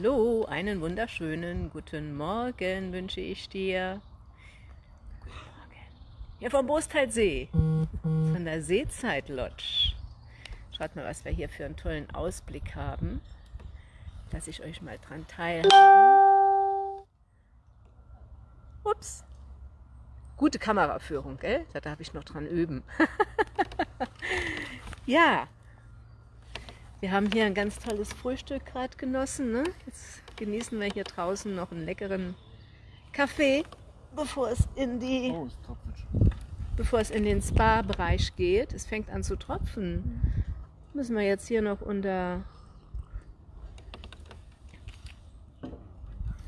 Hallo, einen wunderschönen guten Morgen wünsche ich dir. Guten Morgen. Hier vom Boostalsee, von der Seezeit Lodge. Schaut mal, was wir hier für einen tollen Ausblick haben. Dass ich euch mal dran teilhabe. Ups. Gute Kameraführung, gell? Da darf ich noch dran üben. ja, wir haben hier ein ganz tolles Frühstück gerade genossen. Ne? Jetzt genießen wir hier draußen noch einen leckeren Kaffee, bevor es in die, oh, bevor es in den Spa-Bereich geht. Es fängt an zu tropfen. Müssen wir jetzt hier noch unter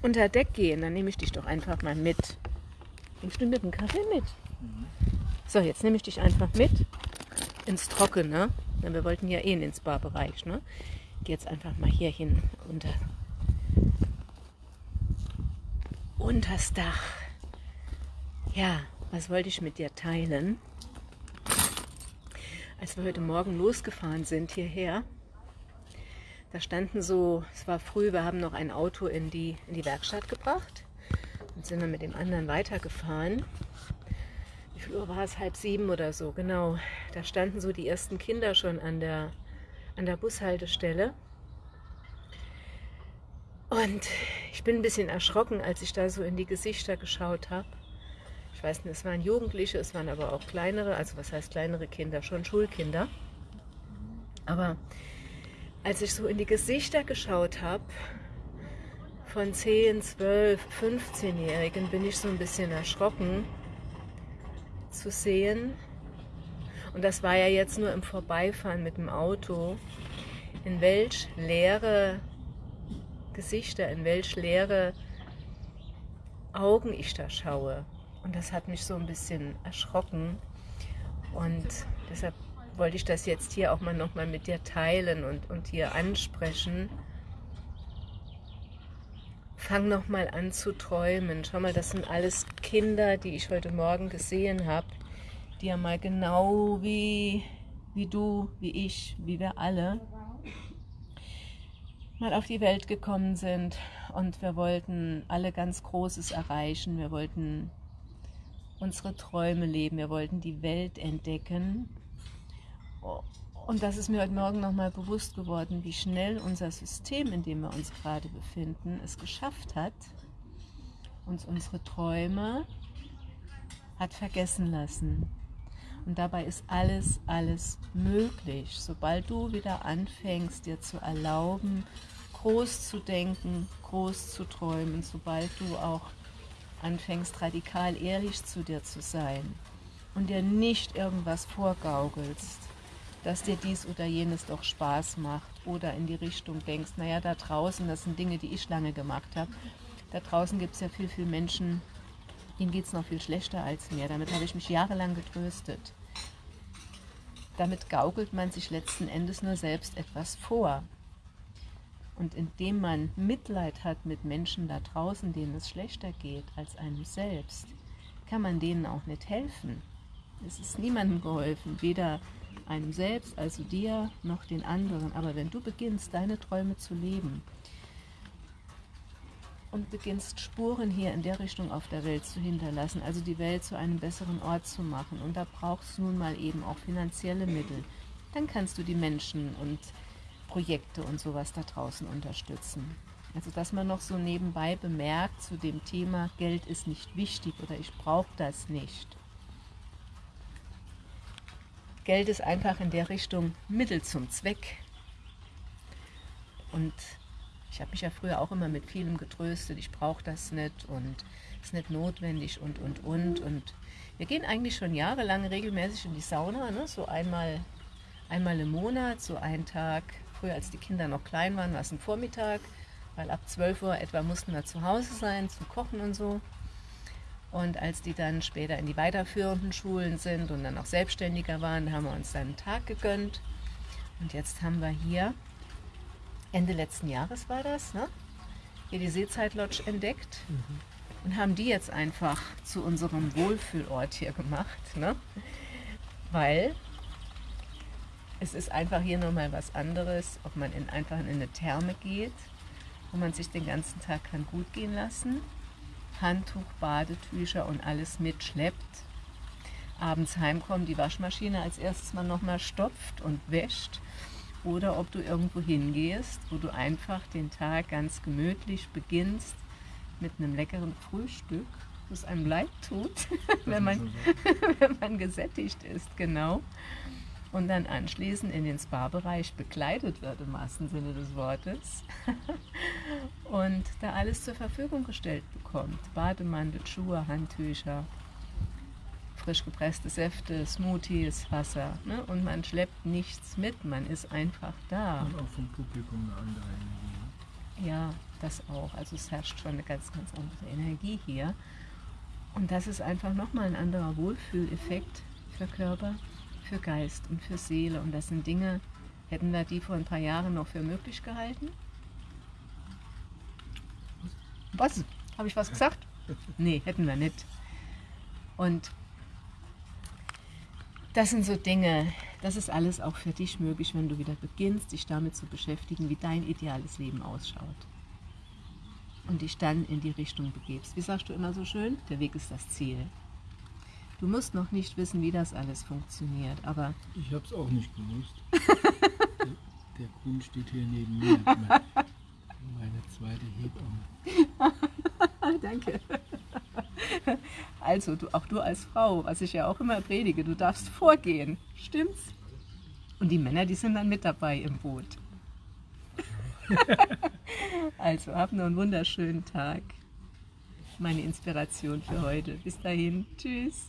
unter Deck gehen, dann nehme ich dich doch einfach mal mit. Nimmst du mit dem Kaffee mit? Mhm. So, jetzt nehme ich dich einfach mit ins Trockene. Ja, wir wollten ja eh in den Spa-Bereich. Ne? Geh jetzt einfach mal hier hin unter unters Dach. Ja, was wollte ich mit dir teilen? Als wir heute Morgen losgefahren sind hierher, da standen so, es war früh, wir haben noch ein Auto in die, in die Werkstatt gebracht und sind dann mit dem anderen weitergefahren wie viel Uhr war es? Halb sieben oder so, genau. Da standen so die ersten Kinder schon an der, an der Bushaltestelle. Und ich bin ein bisschen erschrocken, als ich da so in die Gesichter geschaut habe. Ich weiß nicht, es waren Jugendliche, es waren aber auch kleinere, also was heißt kleinere Kinder, schon Schulkinder. Aber als ich so in die Gesichter geschaut habe, von 10, 12, 15-Jährigen, bin ich so ein bisschen erschrocken, zu sehen. Und das war ja jetzt nur im Vorbeifahren mit dem Auto. In welch leere Gesichter, in welch leere Augen ich da schaue. Und das hat mich so ein bisschen erschrocken. Und deshalb wollte ich das jetzt hier auch mal nochmal mit dir teilen und, und hier ansprechen. Fang nochmal an zu träumen. Schau mal, das sind alles Kinder, die ich heute Morgen gesehen habe, die ja mal genau wie, wie du, wie ich, wie wir alle mal auf die Welt gekommen sind und wir wollten alle ganz Großes erreichen. Wir wollten unsere Träume leben, wir wollten die Welt entdecken. Und das ist mir heute Morgen nochmal bewusst geworden, wie schnell unser System, in dem wir uns gerade befinden, es geschafft hat, uns unsere Träume hat vergessen lassen. Und dabei ist alles, alles möglich. Sobald du wieder anfängst, dir zu erlauben, groß zu denken, groß zu träumen, sobald du auch anfängst, radikal ehrlich zu dir zu sein und dir nicht irgendwas vorgaukelst, dass dir dies oder jenes doch Spaß macht oder in die Richtung denkst, naja, da draußen, das sind Dinge, die ich lange gemacht habe, da draußen gibt es ja viel, viel Menschen, denen geht es noch viel schlechter als mir. Damit habe ich mich jahrelang getröstet. Damit gaukelt man sich letzten Endes nur selbst etwas vor. Und indem man Mitleid hat mit Menschen da draußen, denen es schlechter geht als einem selbst, kann man denen auch nicht helfen. Es ist niemandem geholfen, weder einem selbst, also dir, noch den anderen. Aber wenn du beginnst, deine Träume zu leben und beginnst Spuren hier in der Richtung auf der Welt zu hinterlassen, also die Welt zu einem besseren Ort zu machen, und da brauchst du nun mal eben auch finanzielle Mittel, dann kannst du die Menschen und Projekte und sowas da draußen unterstützen. Also dass man noch so nebenbei bemerkt zu dem Thema, Geld ist nicht wichtig oder ich brauche das nicht. Geld ist einfach in der Richtung Mittel zum Zweck. Und ich habe mich ja früher auch immer mit vielem getröstet, ich brauche das nicht und es ist nicht notwendig und, und, und. Und wir gehen eigentlich schon jahrelang regelmäßig in die Sauna, ne? so einmal, einmal im Monat, so einen Tag. Früher, als die Kinder noch klein waren, war es ein Vormittag, weil ab 12 Uhr etwa mussten wir zu Hause sein, zum Kochen und so. Und als die dann später in die weiterführenden Schulen sind und dann auch selbstständiger waren, haben wir uns dann einen Tag gegönnt. Und jetzt haben wir hier, Ende letzten Jahres war das, ne? hier die Seezeit-Lodge entdeckt mhm. und haben die jetzt einfach zu unserem Wohlfühlort hier gemacht. Ne? Weil es ist einfach hier nochmal was anderes, ob man in, einfach in eine Therme geht wo man sich den ganzen Tag kann gut gehen lassen, Handtuch, Badetücher und alles mitschleppt, abends heimkommt, die Waschmaschine als erstes mal nochmal stopft und wäscht oder ob du irgendwo hingehst, wo du einfach den Tag ganz gemütlich beginnst mit einem leckeren Frühstück, das einem leid tut, wenn man, wenn man gesättigt ist, genau. Und dann anschließend in den Spa-Bereich bekleidet wird, im wahrsten Sinne des Wortes. Und da alles zur Verfügung gestellt bekommt. Bademantel, Schuhe, Handtücher, frisch gepresste Säfte, Smoothies, Wasser. Ne? Und man schleppt nichts mit, man ist einfach da. Und auch vom Publikum eine andere Energie. Ja, das auch. Also es herrscht schon eine ganz, ganz andere Energie hier. Und das ist einfach nochmal ein anderer Wohlfühleffekt für Körper, für Geist und für Seele. Und das sind Dinge, hätten wir die vor ein paar Jahren noch für möglich gehalten? Was? Habe ich was gesagt? Nee, hätten wir nicht. Und das sind so Dinge, das ist alles auch für dich möglich, wenn du wieder beginnst, dich damit zu beschäftigen, wie dein ideales Leben ausschaut. Und dich dann in die Richtung begibst. Wie sagst du immer so schön? Der Weg ist das Ziel. Du musst noch nicht wissen, wie das alles funktioniert, aber... Ich habe es auch nicht gewusst. der, der Kuhn steht hier neben mir. Meine zweite Hebamme. Danke. Also, du, auch du als Frau, was ich ja auch immer predige, du darfst vorgehen. Stimmt's? Und die Männer, die sind dann mit dabei im Boot. also, hab noch einen wunderschönen Tag. Meine Inspiration für heute. Bis dahin. Tschüss.